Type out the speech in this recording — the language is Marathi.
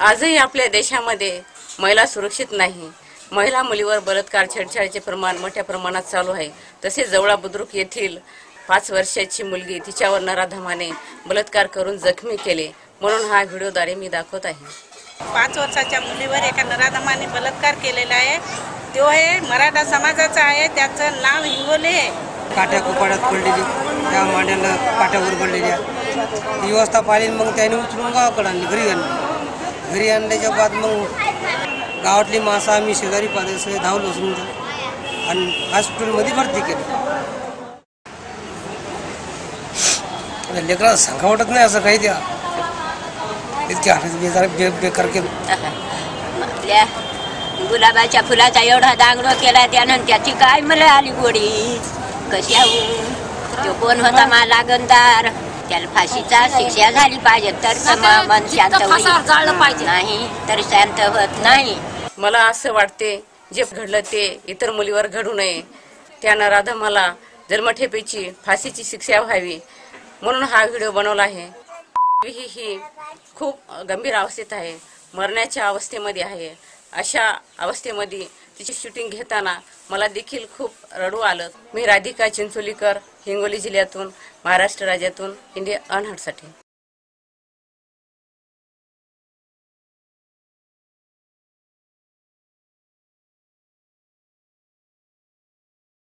आजही आपल्या देशामध्ये महिला सुरक्षित नाही. महिला मुलीवर बलात्कार छेडछाडीचे प्रमाण मोठ्या प्रमाणात चालू आहे. तसेच जवळा बुद्रुक येथील पाच वर्षाची मुलगी तिच्यावर नराधमाने बलात्कार करून जखमी केले. म्हणून हा व्हिडिओद्वारे मी दाखवत आहे. पाच वर्षाच्या मुलीवर एका नराधमाने बलात्कार केलेला आहे. तो आहे मराठा समाजाचा आहे. त्याचं नाव हिंगोले आहे. काट्या कोपाड्यात पडलेली त्या मांड्याला काट्यावर पडलेल्या ही व्यवस्था पाहिली मग त्याने उचलून गावाकडे आणली घरी आणली. घरी आणल्याच्या बाद मग गावातली माणसं आम्ही शेजारी पाहिजे सगळे धावलो समजा. आणि हॉस्पिटलमध्ये भरती केली. लेकरा सांगा वाटत नाही असं काही द्या. इतके हातात बेजार बे बेकार केलं. आपल्या गुलाबाच्या फुलाचा एवढा दांगडो केला त्यानं त्याची काय मला आली गोडी? कशाहून तो कोण होता मा लागणदार? त्याला फाशीचा शिक्षा झाली पाहिजे. तर मन शांत होईल. नाही तर शांत होत नाही. मला असं वाटते जे घडलं ते इतर मुलीवर घडू नये. त्या नराधमाला जन्मठेपेची फाशीची शिक्षा व्हावी म्हणून हा व्हिडिओ बनवला आहे. ही ही खूप गंभीर अवस्थेत आहे. मरण्याच्या अवस्थेमध्ये आहे. अशा अवस्थेमध्ये तिची शूटिंग घेताना मला देखील खूप रडू आलं. मी राधिका चिंचोलीकर हिंगोली जिल्ह्यातून महाराष्ट्र राज्यातून इंडिया अनहटसाठी